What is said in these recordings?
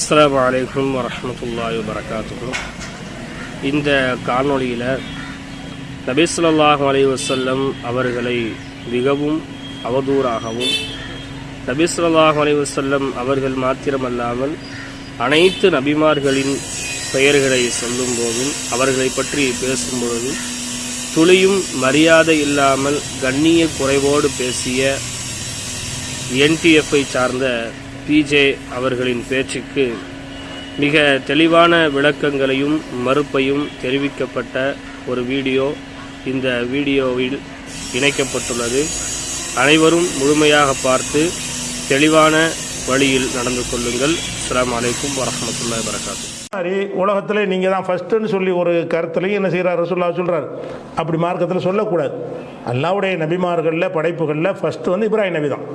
அஸ்லாம் வலைக்கம் வரஹ்மத்துல்லாஹி வரகாத்துக்கும் இந்த காணொளியில் நபி அலி வசல்லம் அவர்களை மிகவும் அவதூறாகவும் நபி அலி வசல்லம் அவர்கள் மாத்திரமல்லாமல் அனைத்து நபிமார்களின் பெயர்களை சொல்லும்போதும் அவர்களை பற்றி பேசும்பொழுதும் துளியும் மரியாதை இல்லாமல் கண்ணிய குறைவோடு பேசிய என்டிஎஃப்ஐ சார்ந்த பிஜே அவர்களின் பேச்சுக்கு மிக தெளிவான விளக்கங்களையும் மறுப்பையும் தெரிவிக்கப்பட்ட ஒரு வீடியோ இந்த வீடியோவில் இணைக்கப்பட்டுள்ளது. அனைவரும் முழுமையாக பார்த்து தெளிவான வழியில் நடந்து கொள்ளுங்கள். அஸ்லாம் அலைக்கும் வரமத்துல்லா வரகாத்து மாதிரி உலகத்தில் நீங்கள் தான் ஃபஸ்ட்டுன்னு சொல்லி ஒரு கருத்துலையும் என்ன செய்கிறார் ரசூல்லா சொல்கிறார் அப்படி மார்க்கத்தில் சொல்லக்கூடாது. அல்லாவுடைய நபிமார்களில் படைப்புகளில் ஃபஸ்ட்டு வந்து இப்ராஹிம் நபி தான்.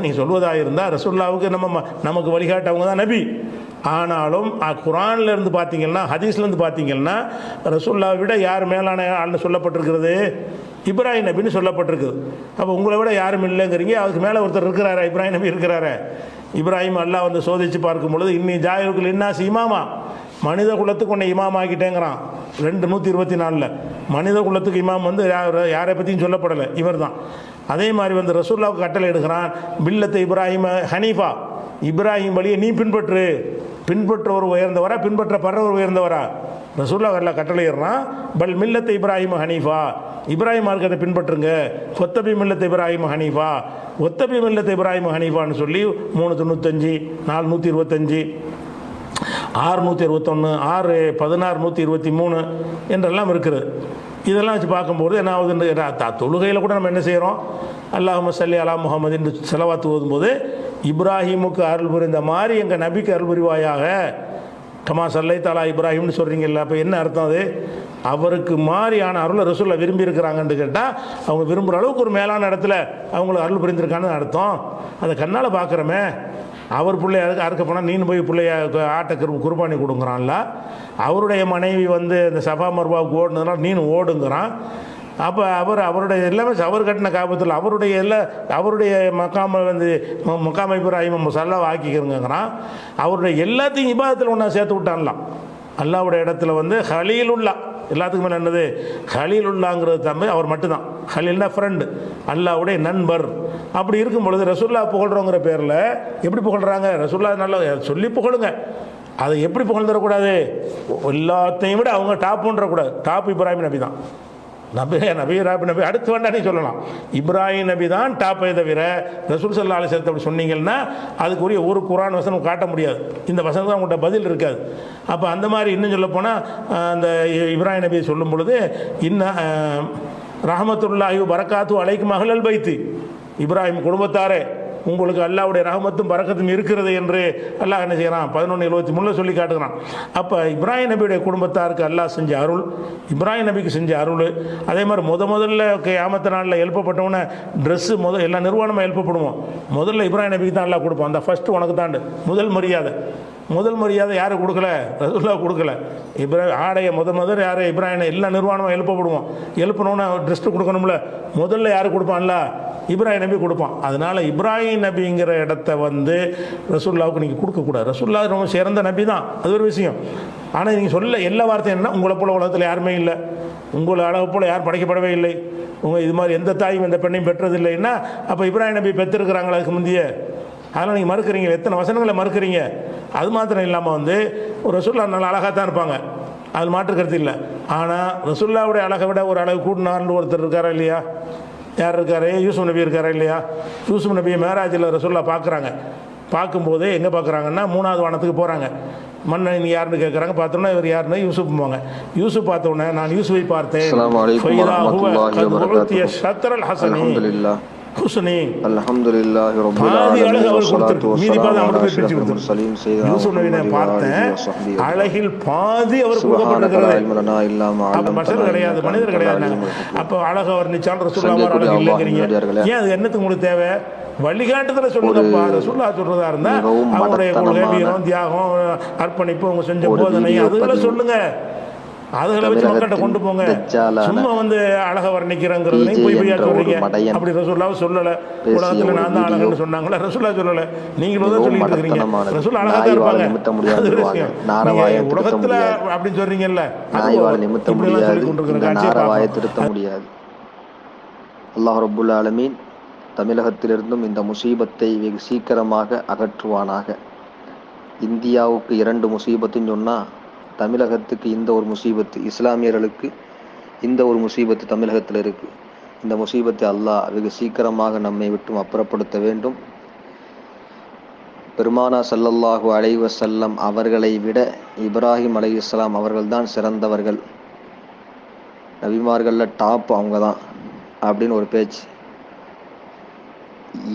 நீ சொல்வதாக இருந்தால் ரசுல்லாவுக்கு நம்ம நமக்கு வழிகாட்டவங்க தான் நபி. ஆனாலும் அ- இருந்து பார்த்தீங்கன்னா ஹதீஸ்லேருந்து பார்த்தீங்கன்னா ரசுல்லாவை விட யார் மேலான ஆள்னு சொல்லப்பட்டிருக்கிறது? இப்ராஹிம் நபின்னு சொல்லப்பட்டிருக்குது. அப்போ உங்களை விட யாரும் இல்லைங்கிறீங்க அதுக்கு மேலே ஒருத்தர் இருக்கிறாரா இப்ராஹிம் நபி இருக்கிறாரே. இப்ராஹிம் அல்லா வந்து சோதித்து பார்க்கும் பொழுது இன்னி ஜாயிருக்குள் இன்னாசி இமாமா மனித குலத்துக்கு உன்னை இமாமாக்கிட்டேங்கிறான். ரெண்டு நூற்றி இருபத்தி நாலில். மனித குலத்துக்கு இமாம் வந்து யார் யாரை பற்றியும் சொல்லப்படலை. இவர் தான் அதே மாதிரி வந்து ரசூல்லாவுக்கு கட்டளை எடுக்கிறான். பில்லத்தை இப்ராஹிம ஹனீஃபா. இப்ராஹிம் வழியை நீ பின்பற்று. பின்பற்றவர் உயர்ந்தவரா பின்பற்றப்படுறவர் உயர்ந்தவரா? ரசூல்லா வரல கட்டளையிடுறான் பல் மில்லத்தை இப்ராஹிம் ஹனீஃபா. இப்ராஹிம் மார்க்கத்தை பின்பற்றுங்க. ஒத்தபி மில்லத்தை இப்ராஹிம் ஹனீஃபா. ஒத்தபி மில்லத்தை இப்ராஹிம் ஹனீஃபான்னு சொல்லி மூணு தொண்ணூத்தஞ்சு நாலு நூற்றி இருபத்தஞ்சு. ஆறு நூற்றி இருபத்தொன்று ஆறு பதினாறு நூற்றி இருபத்தி மூணு என்றெல்லாம் இருக்குது. இதெல்லாம் வச்சு பார்க்கும்போது என்ன ஆகுதுன்னு தொழுகையில் கூட நம்ம என்ன செய்கிறோம் அல்லாஹ் சல்லி அலா முகமது என்று செலவாத்து ஓதும்போது இப்ராஹிமுக்கு அருள் புரிந்த மாதிரி எங்கள் நபிக்கு அருள் புரிவாயாக. கமா சல்லை தாலா இப்ராஹிம்னு சொல்கிறீங்கல்ல அப்போ என்ன அர்த்தம் அது? அவருக்கு மாதிரியான அருளை ரசூலை விரும்பி இருக்கிறாங்கன்னு கேட்டால் அவங்க விரும்புகிற அளவுக்கு ஒரு மேலான இடத்துல அவங்களுக்கு அருள் புரிந்திருக்கான்னு அர்த்தம். அதை கண்ணால் பார்க்குறோமே. அவர் பிள்ளையாருக்கு அறுக்க அறுக்க போனால் நீனு போய் பிள்ளைய ஆட்டை குரு குர்பானி கொடுங்குறான்ல. அவருடைய மனைவி வந்து இந்த சபா மர்பாவுக்கு ஓடுனதுனால நீனு ஓடுங்கிறான். அப்போ அவர் அவருடைய எல்லாமே அவர் கட்டின காபத்தில் அவருடைய எல்லா அவருடைய மக்காம வந்து ம- மக்காம இப்ராஹிம் முசல்லா ஆக்கிக்கிறங்கிறான் அவருடைய எல்லாத்தையும் இபாதத்தில் ஒன்றா சேர்த்து விட்டான்லாம். அல்லாவுடைய இடத்துல வந்து ஹலீலுல்லா. எல்லாத்துக்கும் மேலே என்னது ஹலீலுல்லாங்கிறது தம்பி அவர் மட்டும்தான். ஹலீல்னா ஃப்ரெண்டு அல்லாவுடைய நண்பர். அப்படி இருக்கும் பொழுது ரசுல்லா புகழ்றோங்கிற பேரில் எப்படி புகழ்கிறாங்க ரசுல்லா நல்லா சொல்லி புகழுங்க. அதை எப்படி புகழ்ந்துடக்கூடாது? எல்லாத்தையும் விட அவங்க டாப்புன்றக்கூடாது டாப் இப்ராஹிம் நபி தான் நபி நபி ராபி நபி அடுத்து வேண்டாம் நீ சொல்லலாம். இப்ராஹிம் நபி தான் டாப்பை தவிர ரசூல் சல்லா அலிசத்தை அப்படி சொன்னீங்கன்னா அதுக்குரிய ஒரு குரான் வசனம் காட்ட முடியாது. இந்த வசனம் தான் உங்கள்கிட்ட பதில் இருக்காது. அப்போ அந்த மாதிரி இன்னும் சொல்ல போனால் அந்த இ- இப்ராஹிம் நபி சொல்லும் பொழுது இன்னும் ரஹமத்துல்லாஹி பரக்காத்து அலைக்கு மகளல் பைத்து. இப்ராஹிம் குடும்பத்தாரே உங்களுக்கு அல்லாவுடைய ரஹமத்தும் பறக்கத்தும் இருக்கிறது என்று அல்லாஹ் என்ன செய்கிறான் பதினொன்று எழுபத்தி மூணில் சொல்லி காட்டுகிறான். அப்போ இப்ராஹிம் நபியுடைய குடும்பத்தாருக்கு அல்லாஹ் செஞ்ச அருள் இப்ராஹிம் நபிக்கு செஞ்ச அருள் அதே மாதிரி முத முதல்ல கியாமத்து நாளில் எழுப்பப்பட்டவன ட்ரெஸ்ஸு முத எல்லா நிர்வாணமாக எழுப்பப்படுவோம். முதல்ல இப்ராஹிம் நபிக்கு தான் அல்லாஹ் கொடுப்போம். அந்த ஃபஸ்ட்டு உனக்கு தாண்டு. முதல் மரியாதை. முதல் மரியாதை யாரும் கொடுக்கல? ரசூல்லா கொடுக்கல. இப்ராஹிம் ஆடையை முத முதல் யார்? இப்ராஹிம் எல்லா நிர்வாணமாக எழுப்பப்படுவோம். எழுப்பணும்னா ட்ரெஸ்ட்டு கொடுக்கணும்ல. முதல்ல யார் கொடுப்பான்ல? இப்ராஹிம் நபி கொடுப்பான். அதனால் இப்ராஹிம் நபிங்கிற இடத்த வந்து ரசூல்லாவுக்கு நீங்கள் கொடுக்கக்கூடாது ரசூல்லா ரொம்ப சிறந்த நபி தான். அது ஒரு விஷயம். ஆனால் நீங்கள் சொல்ல எல்லா வார்த்தையும் என்ன உங்களை போல உலகத்தில் யாருமே இல்லை. உங்களை அளவு போல் யாரும் படைக்கப்படவே இல்லை. உங்கள் இது மாதிரி எந்த தாயும் எந்த பெண்ணையும் பெற்றதில்லைன்னா அப்போ இப்ராஹிம் நபி பெற்றிருக்கிறாங்களா அதுக்கு முந்தைய? அதெல்லாம் நீங்கள் மறுக்கிறீங்க. எத்தனை வசனங்களை மறுக்கிறீங்க? அது மாத்திரம் இல்லாமல் வந்து ஒரு ரசூல்லா நல்ல அழகாக தான் இருப்பாங்க. அது மாற்று கருத்து இல்லை. ஆனால் ரசூல்லாவுடைய அழகை விட ஒரு அளவு கூட்டினார்னு ஒருத்தர் இருக்காரா இல்லையா? யார் இருக்காரு? யூசுப் நபி இருக்காரா இல்லையா? யூசுப் நபியை மேராஜில் ரசூல்லா பார்க்குறாங்க. பார்க்கும்போது எங்கே பார்க்குறாங்கன்னா மூணாவது வானத்துக்கு போகிறாங்க மன்னன் நீ யாருன்னு கேட்குறாங்க பார்த்தோன்னா இவர் யாருன்னா? யூசுப் போவாங்க யூசுப் பார்த்த உடனே நான் யூசுஃபை பார்த்தேன். அல்ஹம்துலில்லாஹ் ரப்பில் பாதி ஆலமீன் அவர் யூசுப் பார்த்தேன். அழகில் பாதி கொடுக்கப்பட்டிருக்கிறது கிடையாது மனிதர் கிடையாது. அப்போ அழகு அவர் நிச்சான் ரசூல்லா மாதிரி சங்கைக்குரிய அழகு அல்லாஹ் இல்லைங்கிறீங்க நல்லடியார்களே. ஏன் அது என்னத்துக்கு உங்களுக்கு தேவை வழிகாட்டுதல சொல்லுங்கப்பா ரசூல்லா சொல்றதா இருந்தா அவங்களுடைய கொள்கை மடத்தனமான வீரம் தியாகம் அர்ப்பணிப்பு அவங்க செஞ்ச போதனை அதுகளை. சொல்லுங்க அதுகளை வச்சு மக்கள்கிட்ட கொண்டு போங்க. சும்மா வந்து அழகை வர்ணிக்கிறேங்கிறதையும் PJ போய் போய் என்ற ஒரு சொல்றீங்க? அப்படி ரசூல்லாவை சொல்லலை. உலகத்தில் நான் தான் அழகுன்னு சொன்னாங்களே ரசூல்லா சொல்லலை. நீங்களும் தான் சொல்லிட்டு இருக்கிறீங்க. ரசூல் அழகா தான் நாய் வாழ இருப்பாங்க. அது. விஷயம். உலகத்துல. அப்படின்னு சொல்றீங்கல்ல இப்படிலாம் சொல்லி கொண்டிருக்கிற காட்சியை அல்லாஹ் ரப்புல் ஆலமீன் தமிழகத்திலிருந்தும் இந்த முசீபத்தை வெகு சீக்கிரமாக அகற்றுவானாக. இந்தியாவுக்கு இரண்டு முசீபத்துன்னு சொன்னால் தமிழகத்துக்கு இந்த ஒரு முசீபத்து இஸ்லாமியர்களுக்கு இந்த ஒரு முசீபத்து தமிழகத்தில் இருக்குது இந்த முசீபத்தை அல்லாஹ் வெகு சீக்கிரமாக நம்மை விட்டும் அப்புறப்படுத்த வேண்டும். பெருமானா சல்லல்லாஹு அலைஹி செல்லம் அவர்களை விட இப்ராஹிம் அலைஹிஸ்ஸலாம் அவர்கள்தான் சிறந்தவர்கள். நபிமார்களில் டாப் அவங்க தான் அப்படின்னு ஒரு பேச்சு.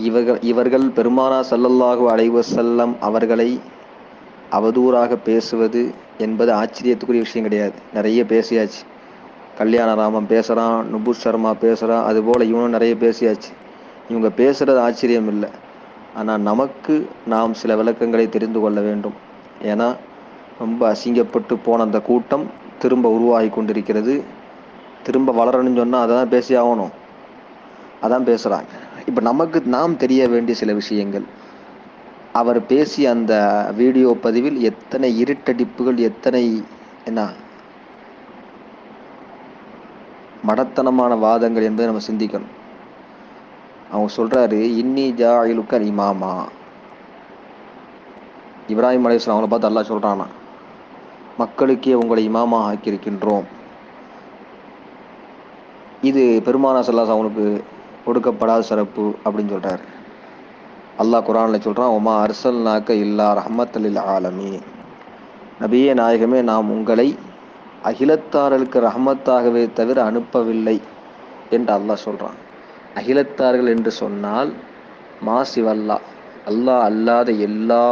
இவர்கள் இவர்கள் பெருமானா சல்லல்லாஹு அலைஹி செல்லம் அவர்களை அவதூறாக பேசுவது என்பது ஆச்சரியத்துக்குரிய விஷயம் கிடையாது. நிறைய பேசியாச்சு. கல்யாணராமன் பேசுகிறான் நுபுஷ் சர்மா பேசுகிறான் அதுபோல் இவனும் நிறைய பேசியாச்சு. இவங்க பேசுகிறது ஆச்சரியம் இல்லை ஆனால் நமக்கு நாம் சில விளக்கங்களை தெரிந்து கொள்ள வேண்டும். ஏன்னா ரொம்ப அசிங்கப்பட்டு போன அந்த கூட்டம் திரும்ப உருவாகி கொண்டிருக்கிறது. திரும்ப வளரணும்னு சொன்னால் அதை தான் பேசி ஆகணும். அதான் பேசுகிறாங்க இப்போ நமக்கு நாம் தெரிய வேண்டிய சில விஷயங்கள். அவர் பேசிய அந்த வீடியோ பதிவில் எத்தனை இருட்டடிப்புகள் எத்தனை என்ன மடத்தனமான வாதங்கள் என்பதை நம்ம சிந்திக்கணும். அவங்க சொல்றாரு இன்னி ஜாயிலுக்கல் இமாமா. இப்ராஹிம் அலையாம் அவங்கள பார்த்து அல்லா சொல்றானா மக்களுக்கே உங்களை இமாமா ஆக்கியிருக்கின்றோம். இது பெருமானா சல்லாஸ் அவங்களுக்கு கொடுக்கப்படாத சிறப்பு அப்படின்னு சொல்றாரு. அல்லாஹ் குரானில் சொல்கிறான் உமா அர்சல் நாக்க இல்லா ரஹமத்தலில் ஆலமி நபியே நாயகமே நாம் உங்களை அகிலத்தார்களுக்கு ரஹமத்தாகவே தவிர அனுப்பவில்லை என்று அல்லாஹ் சொல்கிறான் அகிலத்தார்கள் என்று சொன்னால் மாசிவல்லா அல்லாஹ் அல்லாத எல்லா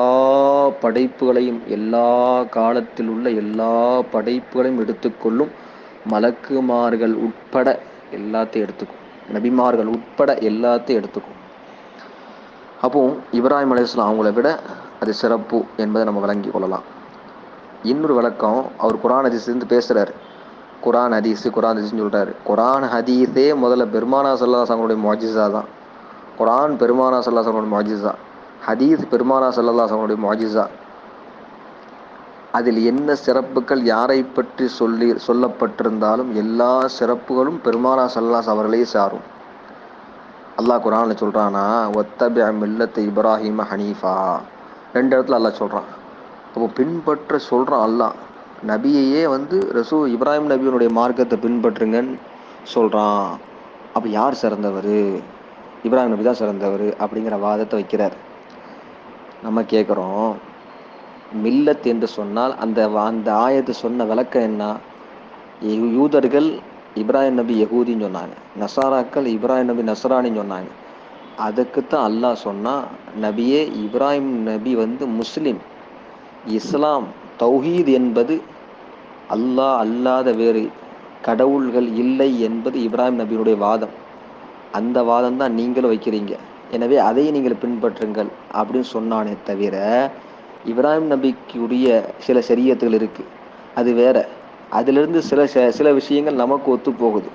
படைப்புகளையும் எல்லா காலத்தில் உள்ள எல்லா படைப்புகளையும் எடுத்துக்கொள்ளும் மலக்குமார்கள் உட்பட எல்லாத்தையும் எடுத்துக்கும். நபிமார்கள் உட்பட எல்லாத்தையும் எடுத்துக்கும். அப்போது இப்ராஹிம் அலையாம் அவங்கள விட அது சிறப்பு என்பதை நம்ம விளங்கி கொள்ளலாம். இன்னொரு விளக்கம் அவர் குரான் ஹதீஸ்லேருந்து பேசுகிறாரு குரான் ஹதீஸ் குரான் ஹதீஸ்னு சொல்கிறாரு குரான் ஹதீஸே முதல்ல பெருமானா சல்லாஸ் அவங்களுடைய மொஜிசா தான். குரான் பெருமானா சல்லாஸ் அவங்களுடைய மொஜிசா ஹதீஸ் பெருமானா சல்லாஸ் அவங்களுடைய மொஜிசா அதில் என்ன சிறப்புகள் யாரை பற்றி சொல்லி சொல்லப்பட்டிருந்தாலும் எல்லா சிறப்புகளும் பெருமானா சல்லாஸ் அவர்களே சாரும். அல்லாஹ் குரானில் சொல்கிறானா ஒத்தபி மில்லத்து இப்ராஹிம ஹனீஃபா. ரெண்டு இடத்துல அல்லாஹ் சொல்கிறான் அப்போ பின்பற்ற சொல்கிறான் அல்லாஹ். நபியையே வந்து ரசூ இப்ராஹிம் நபியினுடைய மார்க்கத்தை பின்பற்றுங்கன்னு சொல்கிறான் அப்போ யார் சிறந்தவர்? இப்ராஹிம் நபி தான் சிறந்தவர் அப்படிங்கிற வாதத்தை வைக்கிறார். நம்ம கேட்குறோம் மில்லத் என்று சொன்னால் அந்த அந்த ஆயத்தை சொன்ன விளக்கம் என்ன? யூதர்கள் இப்ராஹிம் நபி யகூதின்னு சொன்னாங்க. நசாராக்கள் இப்ராஹிம் நபி நசரானின்னு சொன்னாங்க. அதுக்குத்தான் அல்லாஹ் சொன்னா நபியே இப்ராஹிம் நபி வந்து முஸ்லிம். இஸ்லாம் தௌஹீத் என்பது அல்லாஹ் அல்லாத வேறு கடவுள்கள் இல்லை என்பது இப்ராஹிம் நபியினுடைய வாதம். அந்த வாதம் தான் நீங்களும் வைக்கிறீங்க. எனவே அதை நீங்கள் பின்பற்றுங்கள் அப்படின்னு சொன்னானே தவிர இப்ராஹிம் நபிக்குரிய சில சரியத்துகள் இருக்கு. அது வேற. அதிலிருந்து சில ச- சில விஷயங்கள் நமக்கு ஒத்து போகுது.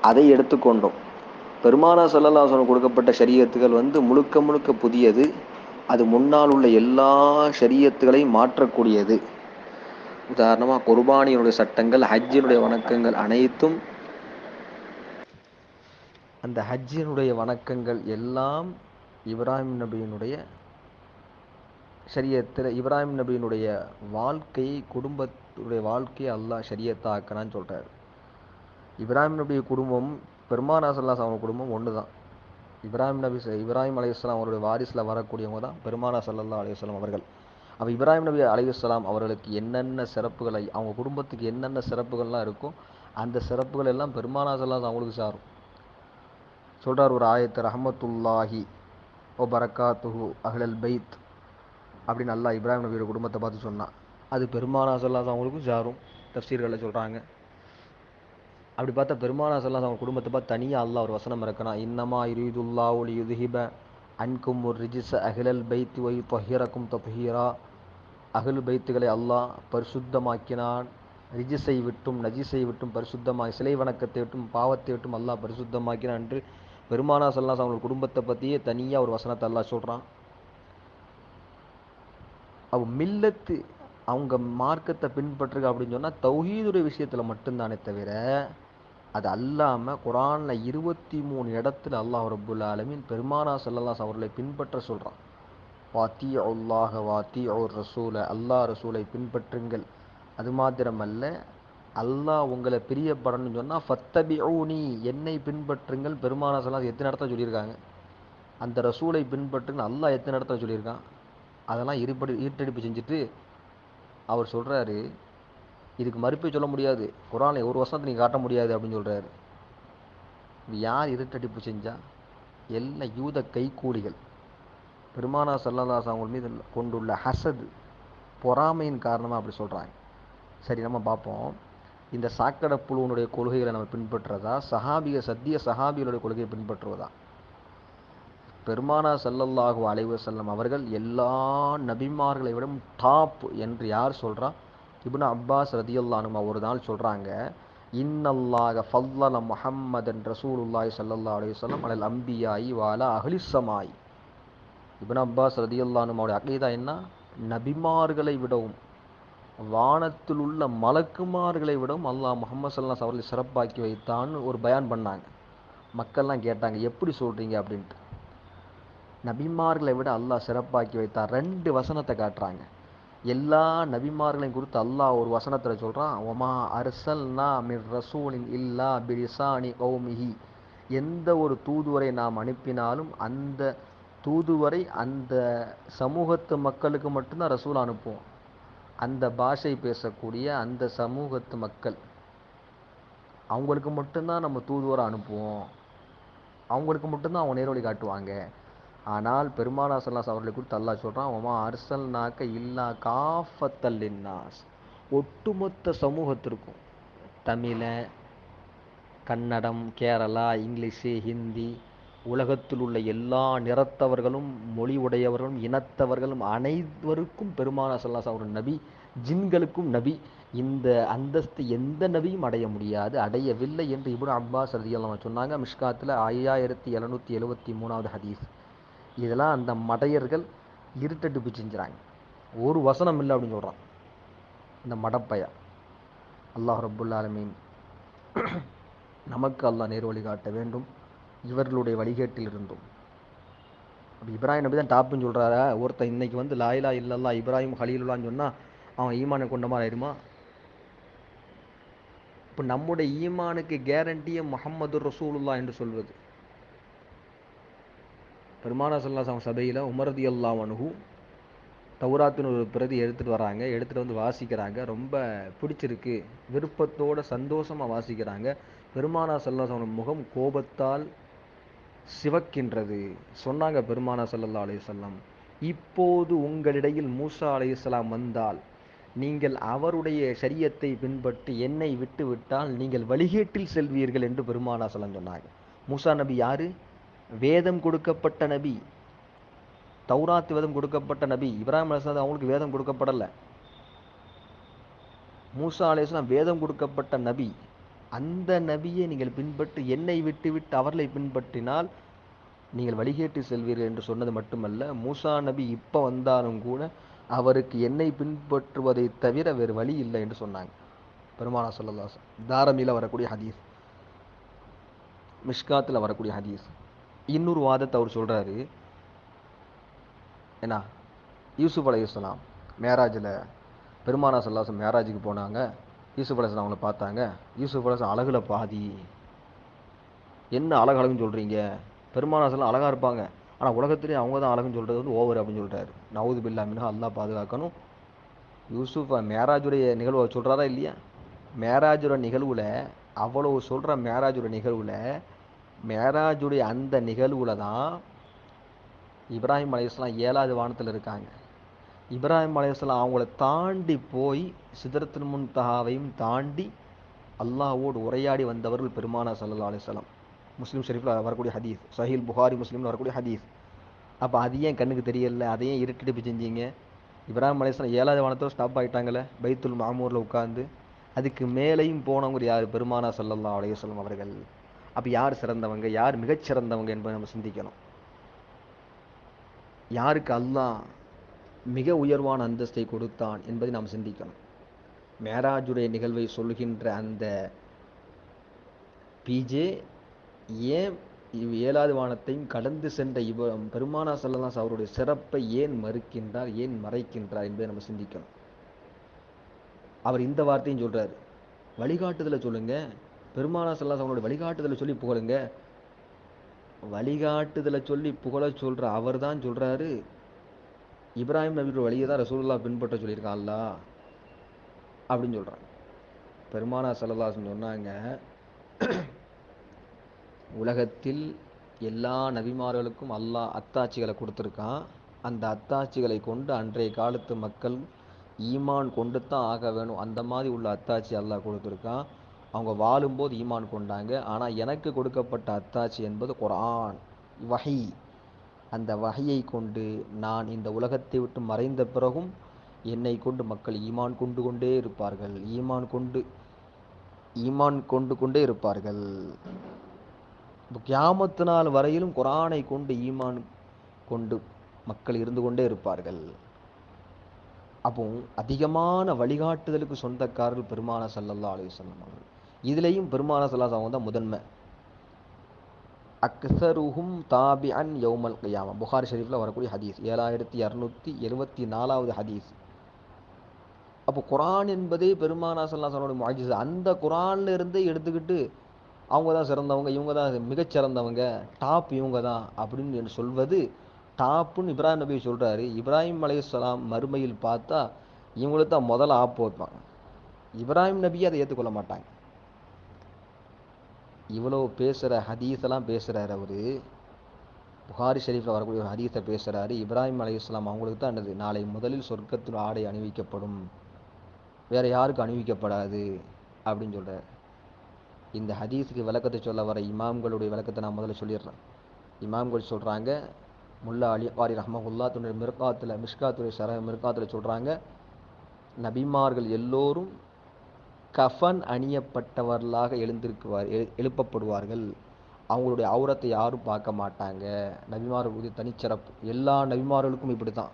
அதை எடுத்துக்கொண்டோம். பெருமானா சொல்லலாசனம் கொடுக்கப்பட்ட சரியத்துகள் வந்து முழுக்க முழுக்க புதியது. அது முன்னால் உள்ள எல்லா சரியத்துகளையும் மாற்றக்கூடியது. உதாரணமாக குர்பானியினுடைய சட்டங்கள் ஹஜ்ஜினுடைய வணக்கங்கள் அனைத்தும் அந்த ஹஜ்ஜினுடைய வணக்கங்கள் எல்லாம் இப்ராஹிம் நபியினுடைய சரியத்தில் இப்ராஹிம் நபியினுடைய வாழ்க்கையை குடும்பத்துடைய வாழ்க்கையை அல்லாஹ் ஷரியத்தா ஆக்கனான்னு சொல்கிறார் இப்ராஹிம் நபி குடும்பம் பெருமான் அசல்லாஸ் அவங்க குடும்பம் ஒன்று தான் இப்ராஹிம் நபி இப்ராஹிம் அலைஹிஸ்ஸலாம் அவருடைய வாரிசில் வரக்கூடியவங்க தான் பெருமானா சல்லல்லா அலைஹிஸ்ஸலாம் அவர்கள். அப்போ இப்ராஹிம் நபி அலையுஸ்லாம் அவர்களுக்கு என்னென்ன சிறப்புகளை அவங்க குடும்பத்துக்கு என்னென்ன சிறப்புகள்லாம் இருக்கோ அந்த சிறப்புகள் எல்லாம் பெருமானா சல்லாஸ் அவங்களுக்கு சாரும். சொல்கிறார் ஒரு ஆயத்து ரஹமத்துல்லாஹி ஓ பரக்காத்துஹு அஹ்லல் பைத் அப்படின்னு அல்லாஹ் இப்ராஹிம் நபியோட குடும்பத்தை பார்த்து சொன்னான். அது பெருமானா சொல்லாதவங்களுக்கும் சாரும் தப்சீர்களை சொல்கிறாங்க அப்படி பார்த்தா பெருமானா சல்லாஸ் அவங்க குடும்பத்தை பார்த்து தனியாக அல்லாஹ் ஒரு வசனம் இருக்கணும் இன்னமா இருதுல்லா ஒளி யுதுஹிப அன்கும் ஒரு ரிஜிச அகிலல் பைத்து ஒய் தொஹீரக்கும் தொஹீரா அகில் பைத்துகளை அல்லாஹ் பரிசுத்தமாக்கினான். ரிஜிஸை விட்டும் நஜிசை விட்டும் பரிசுத்தமாக சிலை வணக்கத்தை விட்டும் பாவத்தை விட்டும் அல்லாஹ் பரிசுத்தமாக்கினான் என்று பெருமானா சல்லாஸ் அவங்க குடும்பத்தை பற்றியே தனியாக ஒரு வசனத்தை அல்லாஹ் சொல்கிறான் அவ மில்லத்து அவங்க மார்க்கத்தை பின்பற்றுக அப்படின்னு சொன்னால் தௌஹீதுடைய விஷயத்தில் மட்டும்தானே தவிர அது அல்லாமல் குரானில் இருபத்தி மூணு இடத்துல அல்லாஹ் ரபுல் ஆலமின் பெருமானா சல்லல்லாஸ் அவர்களை பின்பற்ற சொல்கிறான் வாத்தி அல்லாஹ வாத்தி அவர் ரசூலை அல்லாஹ் ரசூலை பின்பற்றுங்கள். அது மாத்திரமல்ல அல்லாஹ் உங்களை பிரியப்படணும்னு சொன்னால் ஃபத்தபி நீ என்னை பின்பற்றுங்கள். பெருமானா சல்லாஸ் எத்தனை இடத்துல சொல்லியிருக்காங்க? அந்த ரசூலை பின்பற்றுங்க அல்லாஹ் எத்தனை இடத்துல சொல்லியிருக்கான்? அதெல்லாம் இருபடி ஈட்டடிப்பு செஞ்சுட்டு அவர் சொல்கிறாரு இதுக்கு மறுப்பே சொல்ல முடியாது. குரானை ஒரு வருஷத்தை நீங்கள் காட்ட முடியாது அப்படின்னு சொல்கிறாரு யார் இருட்டடிப்பு செஞ்சா? எல்லா யூத கைக்கூலிகள் பெருமானா சல்லல்லாஸ் அவங்க மீது கொண்டுள்ள ஹசது பொறாமையின் காரணமாக அப்படி சொல்கிறாங்க சரி நம்ம பார்ப்போம். இந்த சாக்கடை புழுவனுடைய கொள்கைகளை நம்ம பின்பற்றுறதா? சஹாபிய சத்திய சஹாபிகளுடைய கொள்கையை பின்பற்றுவதா? பெருமானா சல்லல்லாஹு அலைவு வஸல்லம் அவர்கள் எல்லா நபிமார்களை விட டாப் என்று யார் சொல்கிறா இப்னு அப்பாஸ் ரதியுல்லானுமா ஒரு நாள் சொல்கிறாங்க இன்னல்லாக ஃபல்லல முஹம்மதன் ரசூலுல்லாய் சல்லல்லா அலைஹி வஸல்லம் அலல் அம்பியாயி வாலா அகலிசமாய் இப்னு அப்பாஸ் ரதியல்லானுமாவுடைய அக்கீதா என்ன? நபிமார்களை விடவும் வானத்தில் உள்ள மலக்குமார்களை விடவும் அல்லாஹ் முகமது சல்லாஸ் அவர்களை சிறப்பாக்கி வைத்தான்னு ஒரு பயான் பண்ணாங்க. மக்கள்லாம் கேட்டாங்க எப்படி சொல்கிறீங்க அப்படின்ட்டு. நபிமார்களை விட அல்லாஹ் சிறப்பாக்கி வைத்தார் ரெண்டு வசனத்தை காட்டுறாங்க. எல்லா நபிமார்களையும் குறித்து அல்லாஹ் ஒரு வசனத்தில் சொல்கிறான் ஒமா அர்சல்னா மிர் ரசூலின் இல்லா பிரிசானி கௌமிஹி. எந்த ஒரு தூதுவரை நாம் அனுப்பினாலும் அந்த தூதுவரை அந்த சமூகத்து மக்களுக்கு மட்டும்தான் ரசூல் அனுப்புவோம். அந்த பாஷை பேசக்கூடிய அந்த சமூகத்து மக்கள் அவங்களுக்கு மட்டும்தான் நம்ம தூதுவரை அனுப்புவோம். அவங்களுக்கு மட்டும்தான் அவங்க நேர்வழி காட்டுவாங்க. ஆனால் பெருமானா சல்லாஸ் அவர்களை குறித்து அல்லாஹ் சொல்கிறான் ஒமா அர்சல் நாக்க இல்லா காஃபத்தல்லின்னாஸ் ஒட்டுமொத்த சமூகத்திற்கும் தமிழ கன்னடம் கேரளா இங்கிலீஷு ஹிந்தி உலகத்தில் உள்ள எல்லா நிறத்தவர்களும் மொழி உடையவர்களும் இனத்தவர்களும் அனைவருக்கும் பெருமானா சல்லாஸ் அவர் நபி ஜின்களுக்கும் நபி. இந்த அந்தஸ்து எந்த நபியும் அடைய முடியாது அடையவில்லை என்று இப்னு அப்பாஸ் ரதியல்லாஹு சொன்னாங்க. மிஷ்காத்தில் ஐயாயிரத்தி எழுநூற்றி எழுபத்தி மூணாவது ஹதீஸ். இதெல்லாம் அந்த மடையர்கள் இருட்டடிப்பு செஞ்சுறாங்க. ஒரு வசனம் இல்லை அப்படின்னு சொல்கிறான் இந்த மடப்பைய. அல்லாஹ் ரபுல்லாலமீன் நமக்கு அல்லாஹ் நேர் வழி காட்ட வேண்டும். இவர்களுடைய வழிகேட்டில் இருந்தும். அப்போ இப்ராஹிம் நபி தான் டாப்புன்னு சொல்கிறாரா ஒருத்தன் இன்னைக்கு வந்து லாயிலா இல்லல்லா இப்ராஹிம் ஹலீலுல்லான்னு சொன்னால் அவன் ஈமானை கொண்ட மாதிரி ஆயிருமா? இப்போ நம்முடைய ஈமானுக்கு கேரண்டியே முகமது ரசூலுல்லா என்று சொல்வது. பெருமானா சொல்லாசம் சபையில் உமரதி அல்லாமனுகு தௌராத்தின் ஒரு பிரதி எடுத்துகிட்டு வராங்க. எடுத்துகிட்டு வந்து வாசிக்கிறாங்க. ரொம்ப பிடிச்சிருக்கு. விருப்பத்தோட சந்தோஷமாக வாசிக்கிறாங்க. பெருமானா சல்லாசவன் முகம் கோபத்தால் சிவக்கின்றது. சொன்னாங்க பெருமானா சல்லல்லா அலையுசல்லாம் இப்போது உங்களிடையில் மூசா அலையுசலாம் வந்தால் நீங்கள் அவருடைய சரியத்தை பின்பற்றி என்னை விட்டு விட்டால் நீங்கள் வழிகேட்டில் செல்வீர்கள் என்று பெருமானா சொல்லம் சொன்னாங்க. மூசா நபி யாரு? வேதம் கொடுக்கப்பட்ட நபி தௌராத் வேதம் கொடுக்கப்பட்ட நபி இப்ராஹிம் அலிஸ்லாம் அவங்களுக்கு வேதம் கொடுக்கப்படலை. மூசா அலிஸ்லாம் வேதம் கொடுக்கப்பட்ட நபி அந்த நபியை நீங்கள் பின்பற்றி என்னை விட்டுவிட்டு அவர்களை பின்பற்றினால் நீங்கள் வழிகேட்டு செல்வீர்கள் என்று சொன்னது மட்டுமல்ல மூசா நபி இப்போ வந்தாலும் கூட அவருக்கு என்னை பின்பற்றுவதை தவிர வேறு வழி இல்லை என்று சொன்னாங்க. பெருமானா சொல்லல்லா தாரமியில் வரக்கூடிய ஹதீஸ் மிஷ்காத்தில் வரக்கூடிய ஹதீஸ். இன்னொரு வாதத்தை அவர் சொல்கிறாரு என்ன யூசுப் அலையுஸ்லாம் மேராஜில் பெருமானா சல்லாசம் மேராஜுக்கு போனாங்க. யூசுப் அலைசலாம் அவங்கள பார்த்தாங்க. யூசுப் அலைசம் அழகில் பாதி. என்ன அழகு அழகுன்னு சொல்கிறீங்க பெருமானாசெல்லாம் அழகாக இருப்பாங்க. ஆனால் உலகத்திலே அவங்க தான் அழகுன்னு சொல்கிறது வந்து ஓவர் அப்படின்னு சொல்லிட்டாரு. நவுது பில்லா மின்ஹா பாதுகாக்கணும். யூசுஃப் மேராஜுடைய நிகழ்வை சொல்கிறாரா இல்லையா? மேராஜோட நிகழ்வில் அவ்வளவு சொல்கிற மேராஜோட நிகழ்வில் மேராஜுடைய அந்த நிகழ்வுல தான் இப்ராஹிம் அலையாஸ்லாம் ஏழாவது வானத்தில் இருக்காங்க. இப்ராஹிம் அலையாஸ்லாம் அவங்கள தாண்டி போய் சிதறத்தின் முன் தகாவையும் தாண்டி அல்லாஹோடு உரையாடி வந்தவர்கள் பெருமானா சல்லா அலிஸ்லாம் முஸ்லீம் ஷெரீஃபில் வரக்கூடிய ஹதீஸ் சஹீல் புகாரி முஸ்லீமில் வரக்கூடிய ஹதீஸ். அப்போ அது ஏன் கண்ணுக்கு தெரியல? அதையும் இருட்டிட்டு செஞ்சீங்க? இப்ராஹிம் அலையாஸ்லாம் ஏழாவது வானத்தில் ஸ்டாப் ஆகிட்டாங்களே பைத்துல் மாமூரில் உட்காந்து அதுக்கு மேலேயும் போனவங்க யார்? பெருமானா ஸல்லல்லாஹு அலையம் அவர்கள். அப்போ யார் சிறந்தவங்க யார் மிகச்சிறந்தவங்க என்பதை நம்ம சிந்திக்கணும். யாருக்கு அல்லாஹ் மிக உயர்வான அந்தஸ்தை கொடுத்தான் என்பதை நாம் சிந்திக்கணும். மேராஜுடைய நிகழ்வை சொல்கின்ற அந்த பிஜே ஏன் இவ் ஏழாவது வானத்தையும் கடந்து சென்ற இவ பெருமானா ஸல்லல்லாஹு அவருடைய சிறப்பை ஏன் மறுக்கின்றார் ஏன் மறைக்கின்றார் என்பதை நம்ம சிந்திக்கணும். அவர் இந்த வார்த்தையும் சொல்றாரு. வழிகாட்டுதலை சொல்லுங்கள் பெருமானா செல்லாஸ் அவனுடைய வழிகாட்டுதலை சொல்லி புகழுங்க. வழிகாட்டுதலை சொல்லி புகழ சொல்கிற அவர் தான் சொல்கிறாரு இப்ராஹிம் நபியோட வழியை தான் ரசூல்லா பின்பற்ற சொல்லியிருக்கான். அப்படின்னு சொல்கிறாங்க பெருமானா ஸல்லல்லாஹு சொன்னாங்க உலகத்தில் எல்லா நபிமார்களுக்கும் அல்லாஹ் அத்தாட்சிகளை கொடுத்துருக்கான். அந்த அத்தாட்சிகளை கொண்டு அன்றைய காலத்து மக்கள் ஈமான் கொண்டு தான் ஆக வேணும். அந்த மாதிரி உள்ள அத்தாட்சி அல்லாஹ் கொடுத்துருக்கான். அவங்க வாழும்போது ஈமான் கொண்டாங்க. ஆனால் எனக்கு கொடுக்கப்பட்ட அத்தாட்சி என்பது குரான் வகை அந்த வகையை கொண்டு நான் இந்த உலகத்தை விட்டு மறைந்த பிறகும் என்னை கொண்டு மக்கள் ஈமான் கொண்டு கொண்டே இருப்பார்கள். ஈமான் கொண்டு ஈமான் கொண்டு கொண்டே இருப்பார்கள். கியாமத்து நாள் வரையிலும் குரானை கொண்டு ஈமான் கொண்டு மக்கள் இருந்து கொண்டே இருப்பார்கள். அப்போ அதிகமான வழிகாட்டுதலுக்கு சொந்தக்காரர்கள் பெருமான சல்லல்லா அலைஹி அவர்கள். இதுலேயும் பெருமான சல்லா தான் முதன்மை. அக்சருஹும் தாபி அன் யௌமல் கியாமா. புகார் ஷெரீஃபில் வரக்கூடிய ஹதீஸ். ஏழாயிரத்தி இரநூத்தி எழுபத்தி நாலாவது ஹதீஸ். அப்போ குரான் என்பதே பெருமானா சல்லா மாஜிஸ் அந்த குரான்ல இருந்தே எடுத்துக்கிட்டு அவங்க தான் சிறந்தவங்க இவங்க தான் மிகச்சிறந்தவங்க டாப் இவங்க தான் அப்படின்னு என்று சொல்வது டாப்புன்னு இப்ராஹிம் நபி சொல்கிறாரு இப்ராஹிம் அலைஹிஸ்ஸலாம் மறுமையில் பார்த்தா இவங்களுக்கு தான் முதல்ல ஆப்பு வைப்பாங்க இப்ராஹிம் நபியை அதை ஏற்றுக்கொள்ள மாட்டாங்க. இவ்வளோ பேசுகிற ஹதீஸெல்லாம் பேசுகிறார் அவர். புகாரி ஷெரீஃபில் வரக்கூடிய ஒரு ஹதீஸை பேசுகிறாரு இப்ராஹிம் அலைஹிஸ்ஸலாம் அவங்களுக்கு தான் என்னது? நாளை முதலில் சொர்க்கத்தில் ஆடை அணிவிக்கப்படும். வேறு யாருக்கும் அணிவிக்கப்படாது அப்படின்னு சொல்கிறார் இந்த ஹதீஸுக்கு விளக்கத்தை சொல்ல வர இமாம்களுடைய விளக்கத்தை நான் முதல்ல சொல்லிடுறேன். இமாம்கள் சொல்கிறாங்க முல்லா அலி வாரி ரஹமகுல்லா தன்னுடைய மிர்காத்தில் மிஷ்காத்துடைய சர மிர்காத்தில் சொல்கிறாங்க நபிமார்கள் எல்லோரும் கஃபன் அணியப்பட்டவர்களாக எழுந்திருக்குவார் எழு- எழுப்பப்படுவார்கள். அவங்களுடைய அவுரத்தை யாரும் பார்க்க மாட்டாங்க. நபிமார்களுடைய தனிச்சிறப்பு. எல்லா நபிமார்களுக்கும் இப்படி தான்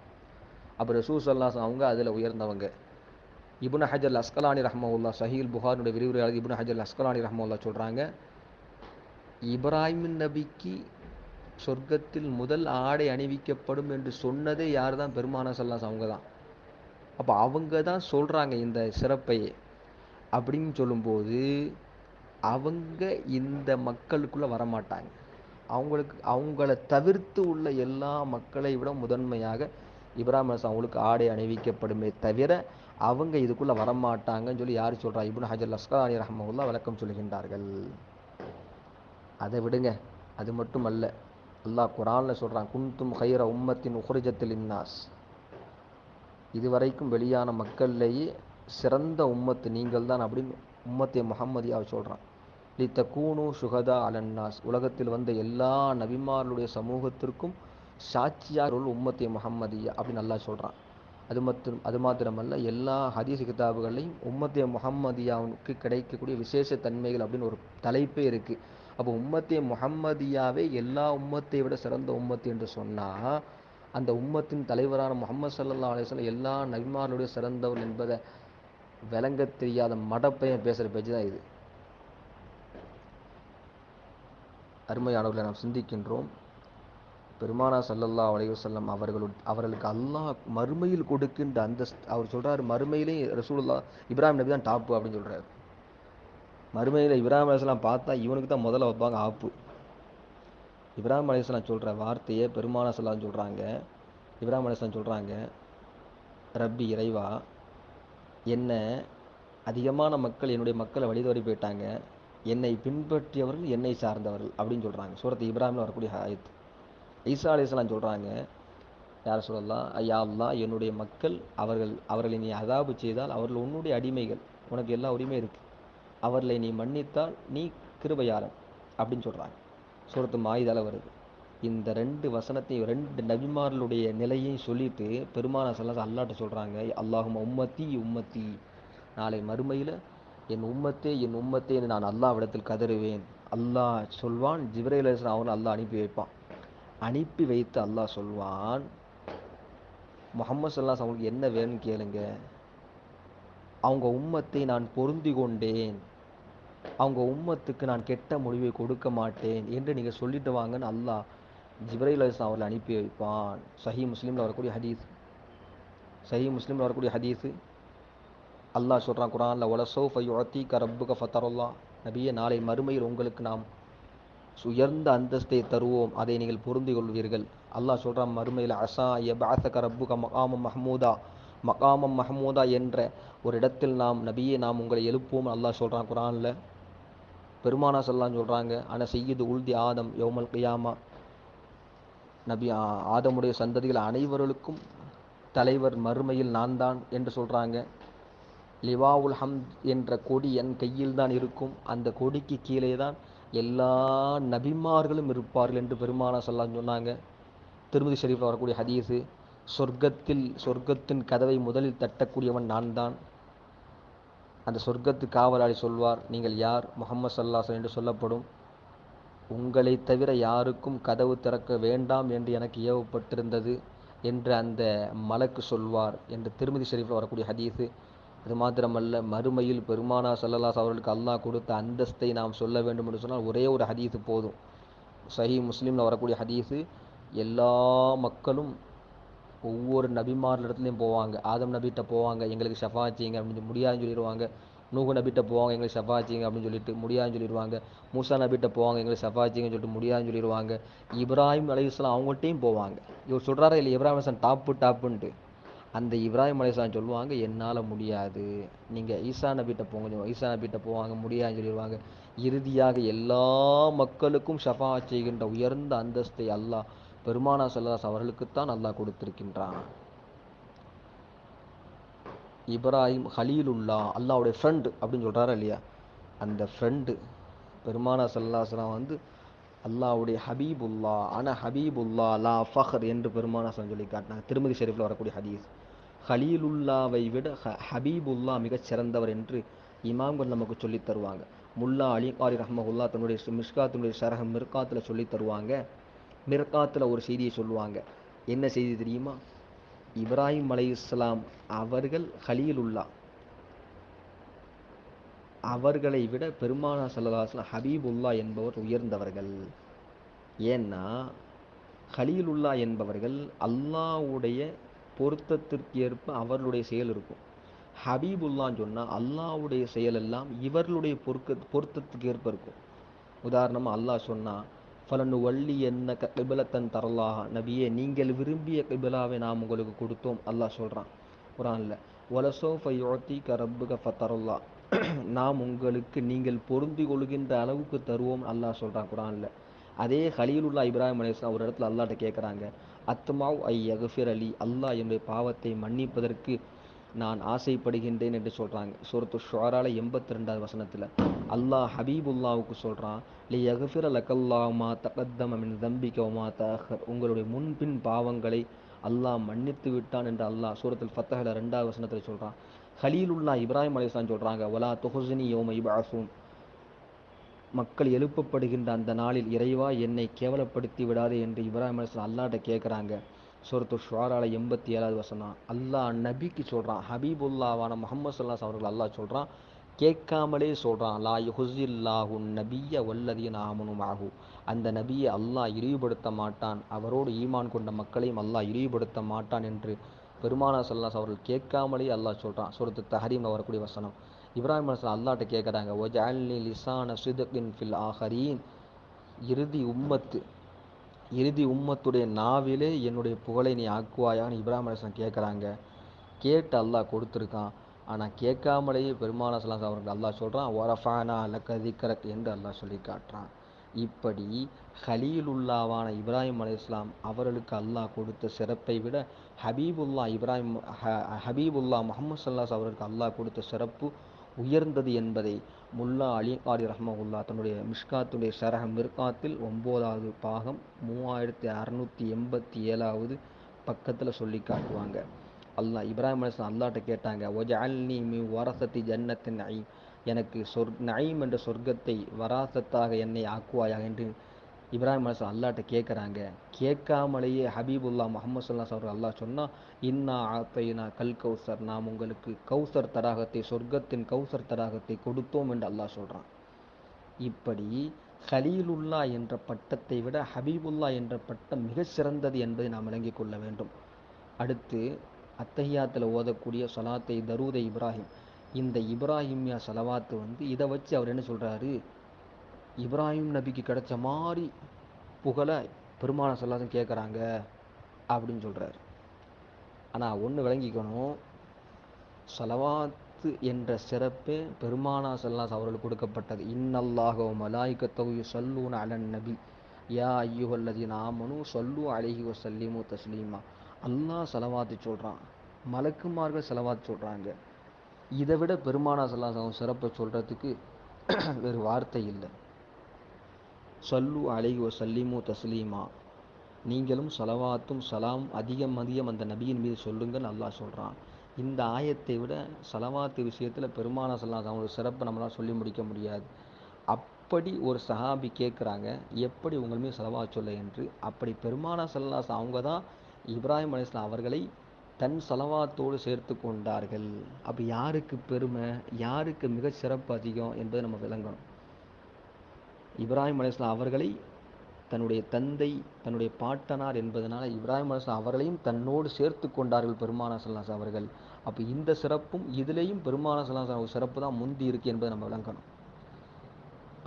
அப்புறம் சூசல்லாஸ் அவங்க அதில் உயர்ந்தவங்க. இபுன் ஹஜர் அஸ்கலானி ரஹ்மவுல்லா சஹீல் புகாரினுடைய விரிவுரையாளர் இபுன் ஹஜர் அஸ்கலானி ரஹ்மவுல்லா சொல்கிறாங்க இப்ராஹிம் நபிக்கு சொர்க்கத்தில் முதல் ஆடை அணிவிக்கப்படும் என்று சொன்னதே யார் தான் பெருமான சல்லாஸ் அவங்க தான் அப்போ அவங்க தான் சொல்கிறாங்க இந்த சிறப்பையே. அப்படின்னு சொல்லும்போது அவங்க இந்த மக்களுக்குள்ளே வரமாட்டாங்க. அவங்களுக்கு அவங்கள தவிர்த்து உள்ள எல்லா மக்களை விட முதன்மையாக இப்ராஹிம் அலைஹிஸ்ஸலாம் அவங்களுக்கு ஆடை அணிவிக்கப்படுமே தவிர அவங்க இதுக்குள்ளே வரமாட்டாங்கன்னு சொல்லி யார் சொல்கிறா இப்னு ஹஜர் அஸ்கலானி ரஹமுல்லா விளக்கம் சொல்கின்றார்கள். அதை விடுங்க. அது மட்டும் அல்ல அல்லாஹ் குரானில் சொல்கிறான் குன்தும் ஹைர உம்மத்தின் உஹ்ரிஜத்தில் இன்னாஸ் இதுவரைக்கும் வெளியான மக்கள்லேயே சிறந்த உம்மத்து நீங்கள் தான் அப்படின்னு உம்மத்தே முகம்மதியாக சொல்கிறான் லி தக்கூனு சுகதா அலன்னாஸ். உலகத்தில் வந்த எல்லா நபிமார்களுடைய சமூகத்திற்கும் சாட்சியாக உள்ள உம்மத்தே முகம்மதியா அப்படின்னு நல்லா சொல்கிறான் அது மற்றும் அது மாத்திரமல்ல எல்லா ஹதீஸ் கிதாபுகளையும் உம்மத்தே முகம்மதியாவுக்கு கிடைக்கக்கூடிய விசேஷ தன்மைகள் அப்படின்னு ஒரு தலைப்பே இருக்குது அப்போ உம்மத்தே முகம்மதியாவே எல்லா உம்மத்தை விட சிறந்த உம்மத்து என்று சொன்னால் அந்த உம்மத்தின் தலைவரான முகமது சல்லா அலிஸ்லாம் எல்லா நபிமார்களுடைய சிறந்தவர் என்பதை விளங்க தெரியாத மடப்பையன் பேசுகிற பேச்சு தான் இது. அருமையானவர்களை நாம் சிந்திக்கின்றோம். பெருமானா சல்லல்லா அலைவசல்லம் அவர்களு அவர்களுக்கு அல்லாஹ் மறுமையில் கொடுக்கின்ற அந்த அவர் சொல்றாரு மறுமையிலே ரசூலுல்லா இப்ராஹிம் நபி தான் டாப்பு அப்படின்னு சொல்றாரு. மறுமையில் இப்ராஹிம் அலையாம் பார்த்தா இவனுக்கு தான் முதல்ல வைப்பாங்க ஆப்பு. இப்ராஹிம் அலையாம் சொல்ற வார்த்தையை பெருமானா சல்லாம் சொல்றாங்க. இப்ராஹிம் அலையாம் சொல்றாங்க ரப்பி இறைவா என்ன அதிகமான மக்கள் என்னுடைய மக்களை வழிதோறி போயிட்டாங்க. என்னை பின்பற்றியவர்கள் என்னை சார்ந்தவர்கள் அப்படின்னு சொல்கிறாங்க சூரத்து இப்ராஹிமில் வரக்கூடிய ஆயத்து. ஈசா அலிஸ்லாம் சொல்கிறாங்க யார் சொல்லலாம் ஐயா அல்லா என்னுடைய மக்கள் அவர்கள் அவர்களை நீ அதாபு செய்தால் அவர்கள் உன்னுடைய அடிமைகள் உனக்கு எல்லா உரிமையும் இருக்குது அவர்களை நீ மன்னித்தால் நீ கிருபையாளன் அப்படின்னு சொல்கிறாங்க சூரத்து மாயுதால வருது. இந்த ரெண்டு வசனத்தையும் ரெண்டு நபிமார்களுடைய நிலையையும் சொல்லிட்டு பெருமான சல்லாஸ் அல்லாட்ட சொல்கிறாங்க அல்லாஹும் உம்மத்தி உம்மத்தி நாளை மறுமையில் என் உம்மத்தே என் உம்மத்தே என்று நான் அல்லாவிடத்தில் கதறுவேன். அல்லாஹ் சொல்வான் ஜிப்ரைல் அவன் அல்லாஹ் அனுப்பி வைப்பான். அனுப்பி வைத்து அல்லாஹ் சொல்வான் முகமது சல்லாஸ் அவங்களுக்கு என்ன வேணும்னு கேளுங்க. அவங்க உம்மத்தை நான் பொருந்தி கொண்டேன். அவங்க உம்மத்துக்கு நான் கெட்ட முடிவை கொடுக்க மாட்டேன். என்று நீங்கள் சொல்லிட்டு வாங்கன்னு அல்லாஹ் ஜிப்ரைல் அலிஸ்லாம் அவர்களை அனுப்பி வைப்பான். சஹி முஸ்லீமில் வரக்கூடிய ஹதீஸ். சஹி முஸ்லீமில் வரக்கூடிய ஹதீஸு. அல்லாஹ் சொல்கிறான் குரானில் ஒலசோ ஃபையுத்தி கரப்புக ஃபத்தருல்லா நபிய நாளை மறுமையில் உங்களுக்கு நாம் உயர்ந்த அந்தஸ்தை தருவோம். அதை நீங்கள் பொருந்து கொள்வீர்கள். அல்லாஹ் சொல்கிறான் மறுமையில் அசா எபாசக ரப்புக மகாமம் மஹமூதா. மகாமம் மஹமூதா என்ற ஒரு இடத்தில் நாம் நபியை நாம் உங்களை எழுப்புவோம். அல்லாஹ் சொல்கிறான் குரானில் பெருமானா சொல்லான்னு சொல்கிறாங்க ஆனால் செய்யுது உல்தி ஆதம் யோமல் கியாமா. நபி ஆதமுடைய சந்ததிகள் அனைவர்களுக்கும் தலைவர் மறுமையில் நான் தான் என்று சொல்கிறாங்க லிவாவுல் ஹம் என்ற கொடி என் கையில் தான் இருக்கும். அந்த கொடிக்கு கீழே தான் எல்லா நபிமார்களும் இருப்பார்கள் என்று பெருமானா சொல்லான்னு சொன்னாங்க. திருமதி ஷெரீஃபில் வரக்கூடிய ஹதீஸு சொர்க்கத்தில் சொர்க்கத்தின் கதவை முதலில் தட்டக்கூடியவன் நான் தான் அந்த சொர்க்கத்து காவலாளி சொல்வார் நீங்கள் யார்? முகமது சல்லாசன் என்று சொல்லப்படும். உங்களை தவிர யாருக்கும் கதவு திறக்க வேண்டாம் என்று எனக்கு ஏவப்பட்டிருந்தது என்று அந்த மலக்கு சொல்வார் என்று திருமதி ஷெரீஃபில் வரக்கூடிய ஹதீஸு. அது மாத்திரமல்ல மறுமையில் பெருமானா சல்லல்லாஸ் அவர்களுக்கு அல்லாஹ் கொடுத்த அந்தஸ்தை நாம் சொல்ல வேண்டும் என்று சொன்னால் ஒரே ஒரு ஹதீஸு போதும். சஹி முஸ்லீமில் வரக்கூடிய ஹதீஸு எல்லா மக்களும் ஒவ்வொரு நபிமார் இடத்துலையும் போவாங்க. ஆதம் நபிகிட்ட போவாங்க எங்களுக்கு ஷஃபா செய்யுங்க அப்படின்னு முடியாதுன்னு சொல்லிடுவாங்க நூகு நபிட்ட போவாங்க எங்களை ஷஃபா அப்படின்னு சொல்லிட்டு முடியாதுன்னு சொல்லிடுவாங்க. மூசா நபிட்ட போவாங்க எங்களுக்கு ஷஃபா சொல்லிட்டு முடியாதுன்னு சொல்லிடுவாங்க. இப்ராஹிம் அலைஹிஸ்ஸலாம் அவங்கள்ட்டையும் போவாங்க. இவர் சொல்கிறாரா இல்லை இப்ராஹிம் அலிஸ்லாம் டாப்பு டாப்புன்ட்டு. அந்த இப்ராஹிம் அலைஹிஸ்ஸலாம் சொல்லுவாங்க என்னால் முடியாது. நீங்கள் ஈசா நபிட்ட போங்க. சொல்லுவாங்க. ஈசா நபிட்ட போவாங்க முடியாதுன்னு சொல்லிடுவாங்க. இறுதியாக எல்லா மக்களுக்கும் ஷஃபா செய்கின்ற உயர்ந்த அந்தஸ்தை அல்லாஹ் பெருமானா செல்லாஸ் அவர்களுக்குத்தான் அல்லாஹ் கொடுத்திருக்கின்றான். இப்ராஹிம் ஹலீலுல்லா அல்லாவுடைய ஃப்ரெண்டு அப்படின்னு சொல்கிறாரா இல்லையா? அந்த ஃப்ரெண்டு பெருமானா சல்லாஸ்லாம் வந்து அல்லாவுடைய ஹபீபுல்லா அன ஹபீபுல்லா லா ஃபஹர் என்று பெருமானா சொல்லி காட்டினாங்க திருமதி ஷெரீஃபில் வரக்கூடிய ஹதீஸ் ஹலீலுல்லாவை விட ஹ ஹபீபுல்லா மிகச் சிறந்தவர் என்று இமாம்கள் நமக்கு சொல்லித் தருவாங்க. முல்லா அலி காரி ரஹமகுல்லா தன்னுடைய மிஷ்காத்தினுடைய சரக மிர்காத்தில் சொல்லித் தருவாங்க. மிர்காத்தில் ஒரு செய்தியை சொல்லுவாங்க. என்ன செய்தி தெரியுமா? இப்ராஹிம் அலைஹிஸ்ஸலாம் அவர்கள் ஹலீலுல்லா அவர்களை விட பெருமானா சல்லாஸ்லாம் ஹபீபுல்லா என்பவர் உயர்ந்தவர்கள். ஏன்னா ஹலீலுல்லா என்பவர்கள் அல்லாஹ்வுடைய பொருத்தத்திற்கு ஏற்ப அவர்களுடைய செயல் இருக்கும். ஹபீபுல்லான்னு சொன்னால் அல்லாஹ்வுடைய செயலெல்லாம் இவர்களுடைய பொருக்க பொருத்தத்துக்கு ஏற்ப இருக்கும். உதாரணமாக அல்லாஹ் சொன்னால் ஃபலனு வள்ளி என்ன கிபிலத்தன் தரலாக நபியே நீங்கள் விரும்பிய கிபிலாவை நாம் உங்களுக்கு கொடுத்தோம். அல்லாஹ் சொல்கிறான் குரானில் ஒலசோ ஃபயோத்தி கரப்புக ஃபத்தரல்லா நாம் உங்களுக்கு நீங்கள் பொருந்தி கொள்கின்ற அளவுக்கு தருவோம் அல்லாஹ் சொல்கிறான் குரானில் அதே ஹலீலுல்லா இப்ராஹிம் அலிஸ்லாம் ஒரு இடத்துல அல்லாட்ட கேட்குறாங்க அத்மாவ் ஐ யகஃபிர் அலி அல்லாஹ் என்னுடைய பாவத்தை மன்னிப்பதற்கு நான் ஆசைப்படுகின்றேன் என்று சொல்கிறாங்க சூரத்து ஷுவரால எண்பத்தி ரெண்டாவது வசனத்தில் அல்லாஹ் ஹபீபுல்லாவுக்கு சொல்கிறான் லி யகஃபிர லக்கல்லாமா மா தம்பிக்கோமா மின் தஹர் உங்களுடைய முன்பின் பாவங்களை அல்லாஹ் மன்னித்து விட்டான் என்று அல்லாஹ் சூரத்தில் ஃபத்தஹில் ரெண்டாவது வசனத்தில் சொல்கிறான் ஹலீலுல்லா இப்ராஹிம் அலிஸ்லாம் சொல்கிறாங்க வலா தொஹுசினி யோம இபாசும் மக்கள் எழுப்பப்படுகின்ற அந்த நாளில் இறைவா என்னை கேவலப்படுத்தி விடாதே என்று இப்ராஹிம் அலிஸ்லாம் அல்லாட்ட கேட்குறாங்க சூரத்து ஷுவாரால எண்பத்தி ஏழாவது வசனம். அல்லாஹ் நபிக்கு சொல்கிறான் ஹபீபுல்லாவான முகமது சல்லாஸ் அவர்கள் அல்லாஹ் சொல்கிறான் கேட்காமலே சொல்கிறான் லா யுஹுசில்லாஹு நபிய வல்லதியின் ஆமனும் ஆகு அந்த நபியை அல்லாஹ் இழிவுபடுத்த மாட்டான் அவரோடு ஈமான் கொண்ட மக்களையும் அல்லாஹ் இழிவுபடுத்த மாட்டான் என்று பெருமானா சல்லாஸ் அவர்கள் கேட்காமலே அல்லாஹ் சொல்கிறான் சூரத்து தஹரீமில் வரக்கூடிய வசனம். இப்ராஹிம் அலிஸ்லாம் அல்லாட்ட கேட்குறாங்க ஒஜாலி லிசான சிதகின் ஃபில் ஆஹரீன். இறுதி உம்மத்து இறுதி உம்மத்துடைய நாவிலே என்னுடைய புகழை நீ ஆக்குவாயான்னு இப்ராஹிம் அலிஸ்லாம் கேட்குறாங்க கேட்டு அல்லாஹ் கொடுத்துருக்கான். ஆனால் கேட்காமலேயே பெருமான சலாம் அவர்கள் அல்லாஹ் சொல்கிறான் ஒரஃபானா அல்ல திக்கரக் என்று அல்லாஹ் சொல்லி காட்டுறான். இப்படி ஹலீலுல்லாவான இப்ராஹிம் அலைஹிஸ்ஸலாம் அவர்களுக்கு அல்லாஹ் கொடுத்த சிறப்பை விட ஹபீபுல்லா இப்ராஹிம் ஹ- ஹபீபுல்லா முகமது சல்லாஸ் அவர்களுக்கு அல்லாஹ் கொடுத்த சிறப்பு உயர்ந்தது என்பதை முல்லா அலி காரி ரஹ்மகுல்லா தன்னுடைய மிஷ்காத்துடைய ஷரஹ மிர்காத்தில் ஒம்போதாவது பாகம் மூவாயிரத்தி அறநூற்றி எண்பத்தி ஏழாவது பக்கத்தில் சொல்லி காட்டுவாங்க. அல்லாஹ் இப்ராஹிம் அலிஸ்லாம் அல்லாட்ட கேட்டாங்க ஒஜ அல்னி மி வரசத்தி ஜன்னத்தின் ஐ எனக்கு சொர் நயீம் என்ற சொர்க்கத்தை வராசத்தாக என்னை ஆக்குவாயாக? என்று இப்ராஹிம் அலிஸ்லாம் அல்லாட்ட கேட்குறாங்க கேட்காமலேயே ஹபீபுல்லா முகமது சொல்லா சொல்கிற அல்லாஹ் சொன்னால் இன்னா ஆத்தையினா கல் கௌசர் நாம் உங்களுக்கு கௌசர் தடாகத்தை சொர்க்கத்தின் கௌசர் தடாகத்தை கொடுத்தோம் என்று அல்லாஹ் சொல்கிறான் இப்படி ஹலீலுல்லா என்ற பட்டத்தை விட ஹபீபுல்லா என்ற பட்டம் மிக சிறந்தது என்பதை நாம் விளங்கிக் கொள்ள வேண்டும். அடுத்து அத்தஹியாத்தில் ஓதக்கூடிய சலாத்தை தரூதை இப்ராஹிம். இந்த இப்ராஹிம்யா சலவாத்து வந்து இதை வச்சு அவர் என்ன சொல்கிறாரு இப்ராஹிம் நபிக்கு கிடைச்ச மாதிரி புகழை பெருமான சொல்லாதும் கேட்குறாங்க அப்படின்னு சொல்கிறார் ஆனால் ஒன்று விளங்கிக்கணும். சலவாத்து என்ற சிறப்பே பெருமானா சல்லாஸ் அவர்களுக்கு கொடுக்கப்பட்டது. இன்னல்லாஹோ மலாய்கத்தவு சல்லூன் அலன் நபி. யா அல்லது நாமனும் சொல்லு அழகி வசல்லிமு தஸ்லீமா. அல்லாஹ் செலவாத்து சொல்கிறான் மலக்குமார்கள் செலவாத்து சொல்கிறாங்க இதை விட பெருமானா சல்லாஸ் அவன் சிறப்பை சொல்கிறதுக்கு வேறு வார்த்தை இல்லை. சல்லு அழகி வசல்லிமு தஸ்லீமா. நீங்களும் சலவாத்தும் சலாம் அதிகம் அதிகம் அந்த நபியின் மீது சொல்லுங்கள் அல்லாஹ் சொல்கிறான் இந்த ஆயத்தை விட சலவாத்து விஷயத்தில் பெருமான சல்லாஸ் அவங்களோட சிறப்பை நம்மளால் சொல்லி முடிக்க முடியாது. அப்படி ஒரு சஹாபி கேட்குறாங்க எப்படி உங்கள் மீது சொல்ல என்று. அப்படி பெருமான சல்லாஸ் அவங்க தான் இப்ராஹிம் அலிஸ்லாம் அவர்களை தன் செலவாத்தோடு சேர்த்து கொண்டார்கள். அப்போ யாருக்கு பெருமை யாருக்கு மிக சிறப்பு அதிகம் என்பதை நம்ம விளங்கணும். இப்ராஹிம் அலிஸ்லாம் அவர்களை தன்னுடைய தந்தை தன்னுடைய பாட்டனார் என்பதனால் இப்ராஹிம் அலிஸ்லாம் அவர்களையும் தன்னோடு சேர்த்து கொண்டார்கள் பெருமான சல்லாஸ் அவர்கள். அப்போ இந்த சிறப்பும் இதுலேயும் பெருமான சல்லாஸ் சிறப்பு தான் முந்தி இருக்கு என்பதை நம்ம விளங்கணும்.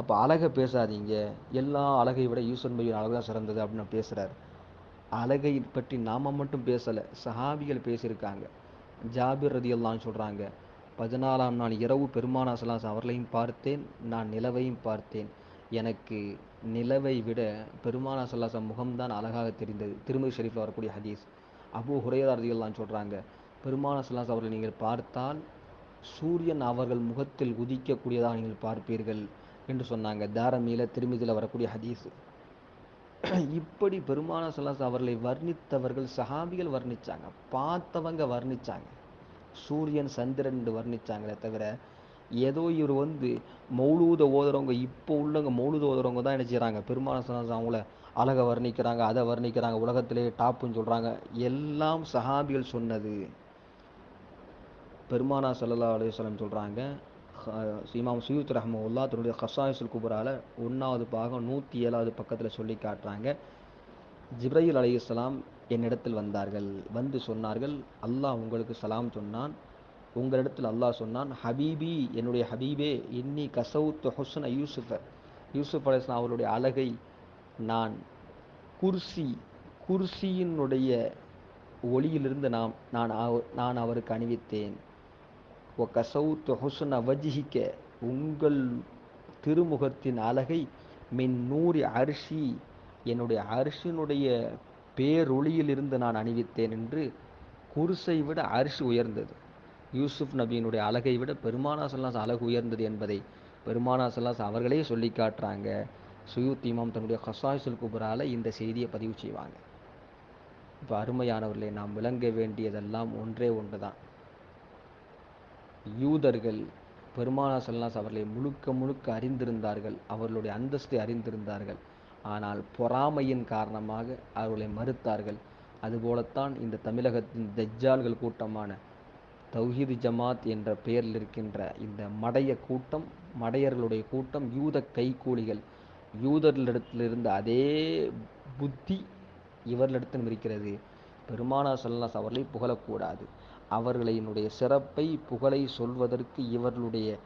அப்போ அழகை பேசாதீங்க. எல்லா அழகை விட யூசன் பையன் அழகு தான் சிறந்தது அப்படின்னு பேசுகிறார் அழகை பற்றி நாம மட்டும் பேசலை சஹாபிகள் பேசியிருக்காங்க. ஜாபிர் ரதி அல்லான்னு சொல்கிறாங்க பதினாலாம் நாள் இரவு பெருமானா சலாஸ் அவர்களையும் பார்த்தேன் நான் நிலவையும் பார்த்தேன். எனக்கு நிலவை விட பெருமானா சல்லாசம் முகம்தான் அழகாக தெரிந்தது. திருமதி ஷெரீஃபில் வரக்கூடிய ஹதீஸ். அபு ஹுரையரா ரதியல்லான்னு சொல்கிறாங்க பெருமானா சல்லாஸ் அவர்கள் நீங்கள் பார்த்தால் சூரியன் அவர்கள் முகத்தில் உதிக்கக்கூடியதாக நீங்கள் பார்ப்பீர்கள் என்று சொன்னாங்க. தாரமியில திருமதியில் வரக்கூடிய ஹதீஸ். இப்படி பெருமான சல்லாஸ் அவர்களை வர்ணித்தவர்கள் சஹாபிகள் வர்ணிச்சாங்க பார்த்தவங்க வர்ணிச்சாங்க. சூரியன் சந்திரன் என்று வர்ணிச்சாங்களே தவிர ஏதோ இவர் வந்து மௌலூத ஓதுறவங்க இப்போ உள்ளவங்க மௌலூத ஓதுறவங்க தான் என்ன செய்கிறாங்க பெருமான சல்லாஸ் அவங்கள அழகை வர்ணிக்கிறாங்க அதை வர்ணிக்கிறாங்க உலகத்திலே டாப்புன்னு சொல்கிறாங்க எல்லாம் சஹாபிகள் சொன்னது. பெருமானா சல்லா அலுவலம் சொல்கிறாங்க இமாம் சுயூத் ரஹமுல்லா தன்னுடைய ஹசாயுசுல் குபரால ஒன்றாவது பாகம் நூற்றி ஏழாவது பக்கத்தில் சொல்லி காட்டுறாங்க. ஜிப்ரையில் அலையுஸ்லாம் என்னிடத்தில் வந்தார்கள். வந்து சொன்னார்கள் அல்லாஹ் உங்களுக்கு சலாம் சொன்னான். உங்களிடத்தில் அல்லாஹ் சொன்னான் ஹபீபி என்னுடைய ஹபீபே இன்னி கசவுத் ஹொசன யூசுஃப. யூசுப் அலிஸ்லாம் அவருடைய அழகை நான் குர்சி குர்சியினுடைய ஒளியிலிருந்து நாம் நான் நான் அவருக்கு அணிவித்தேன். ஒ கசவுத்து ஹொசன வஜிஹிக்க உங்கள் திருமுகத்தின் அழகை மின் நூறி அரிசி என்னுடைய அரிசினுடைய பேரொளியிலிருந்து நான் அணிவித்தேன் என்று குருசை விட அரிசி உயர்ந்தது. யூசுப் நபியினுடைய அழகை விட பெருமானா சொல்லாஸ் அழகு உயர்ந்தது என்பதை பெருமானா சொல்லாஸ் அவர்களே சொல்லி காட்டுறாங்க. சுயூத் இமாம் தன்னுடைய ஹசாயுசுல் குபரால இந்த செய்தியை பதிவு செய்வாங்க. இப்போ அருமையானவர்களே நாம் விளங்க வேண்டியதெல்லாம் ஒன்றே ஒன்று தான் யூதர்கள் பெருமானா சொல்லாஸ் அவர்களை முழுக்க முழுக்க அறிந்திருந்தார்கள். அவர்களுடைய அந்தஸ்தை அறிந்திருந்தார்கள். ஆனால் பொறாமையின் காரணமாக அவர்களை மறுத்தார்கள். அதுபோலத்தான் இந்த தமிழகத்தின் தஜ்ஜால்கள் கூட்டமான தௌஹீது ஜமாத் என்ற பெயரில் இருக்கின்ற இந்த மடைய கூட்டம் மடையர்களுடைய கூட்டம் யூத கைக்கூலிகள் யூதர்களிடத்திலிருந்து அதே புத்தி இவர்களிடத்திலும் இருக்கிறது. பெருமானா சல்லாஸ் அவர்களை புகழக்கூடாது. அவர்களினுடைய சிறப்பை புகழை சொல்வதற்கு இவர்களுடைய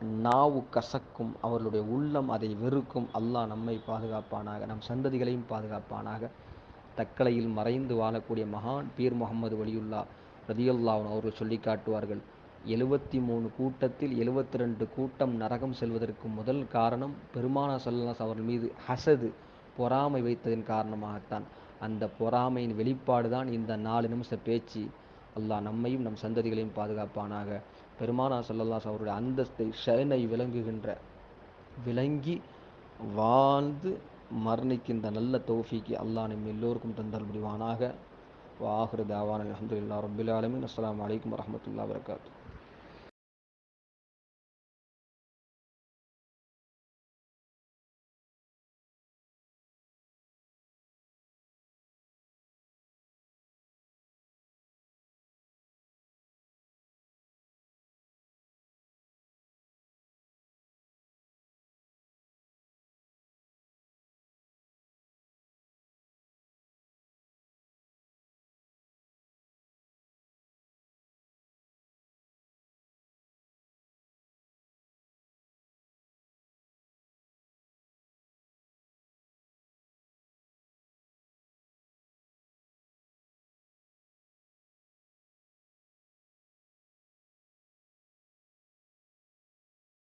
நாவு கசக்கும் அவர்களுடைய உள்ளம் அதை வெறுக்கும். அல்லாஹ் நம்மை பாதுகாப்பானாக நம் சந்ததிகளையும் பாதுகாப்பானாக. தக்கலையில் மறைந்து வாழக்கூடிய மகான் பீர் முகமது வலியுல்லா. ரதியுல்லாவன் அவர்கள் சொல்லி காட்டுவார்கள் எழுபத்தி மூணு கூட்டத்தில் எழுபத்தி ரெண்டு கூட்டம் நரகம் செல்வதற்கு முதல் காரணம் பெருமானா சல்லாஸ் அவர்கள் மீது ஹசது பொறாமை வைத்ததின் காரணமாகத்தான். அந்த பொறாமையின் வெளிப்பாடு தான் இந்த நாலு நிமிஷ பேச்சு. அல்லாஹ் நம்மையும் நம் சந்ததிகளையும் பாதுகாப்பானாக. பெருமானா சொல்லல்லாஸ் அவருடைய அந்தஸ்தை ஷனை விளங்குகின்ற விளங்கி வாழ்ந்து மரணிக்கின்ற நல்ல தோஃபிக்கு அல்லாஹ் நம்ம எல்லோருக்கும் தந்தல் முடிவானாக. வாஹிரு தாவான் அலமதுல்லா ரபில் ஆலமின் அஸ்லாம் வலைக்கம் வரமத்துல்லா வரகாத்து